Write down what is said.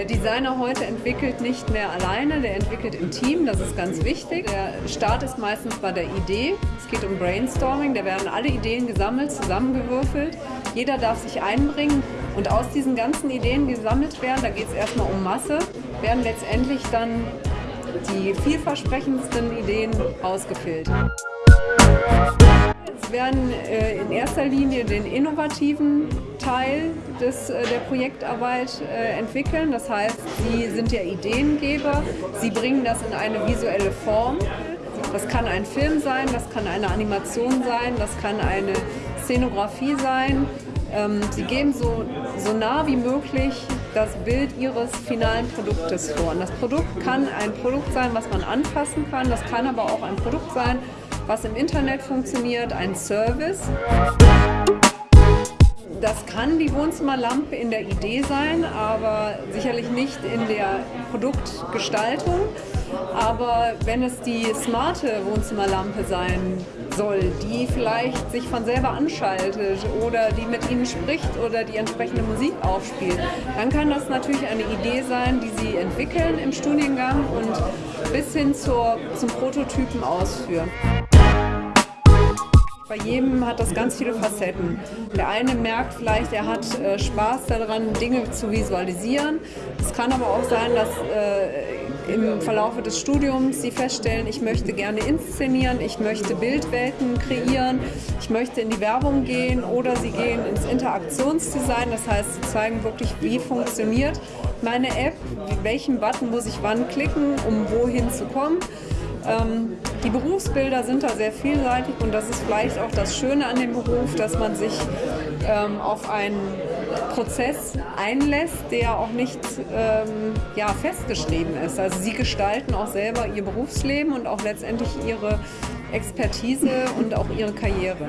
Der Designer heute entwickelt nicht mehr alleine, der entwickelt im Team, das ist ganz wichtig. Der Start ist meistens bei der Idee. Es geht um Brainstorming, da werden alle Ideen gesammelt, zusammengewürfelt. Jeder darf sich einbringen und aus diesen ganzen Ideen, die gesammelt werden, da geht es erstmal um Masse, werden letztendlich dann die vielversprechendsten Ideen ausgefiltert. Es werden äh, in erster Linie den innovativen Teil des, äh, der Projektarbeit äh, entwickeln. Das heißt, sie sind ja Ideengeber, sie bringen das in eine visuelle Form. Das kann ein Film sein, das kann eine Animation sein, das kann eine Szenografie sein. Ähm, sie geben so, so nah wie möglich das Bild ihres finalen Produktes vor. Und das Produkt kann ein Produkt sein, was man anfassen kann, das kann aber auch ein Produkt sein, was im Internet funktioniert, ein Service. Das kann die Wohnzimmerlampe in der Idee sein, aber sicherlich nicht in der Produktgestaltung. Aber wenn es die smarte Wohnzimmerlampe sein soll, die vielleicht sich von selber anschaltet oder die mit Ihnen spricht oder die entsprechende Musik aufspielt, dann kann das natürlich eine Idee sein, die Sie entwickeln im Studiengang und bis hin zur, zum Prototypen ausführen. Bei jedem hat das ganz viele Facetten. Der eine merkt vielleicht, er hat äh, Spaß daran, Dinge zu visualisieren. Es kann aber auch sein, dass äh, im Verlauf des Studiums sie feststellen, ich möchte gerne inszenieren, ich möchte Bildwelten kreieren, ich möchte in die Werbung gehen oder sie gehen ins Interaktionsdesign. Das heißt, sie zeigen wirklich, wie funktioniert meine App, welchen Button muss ich wann klicken, um wohin zu kommen. Ähm, die Berufsbilder sind da sehr vielseitig und das ist vielleicht auch das Schöne an dem Beruf, dass man sich ähm, auf einen Prozess einlässt, der auch nicht ähm, ja, festgeschrieben ist. Also sie gestalten auch selber ihr Berufsleben und auch letztendlich ihre Expertise und auch ihre Karriere.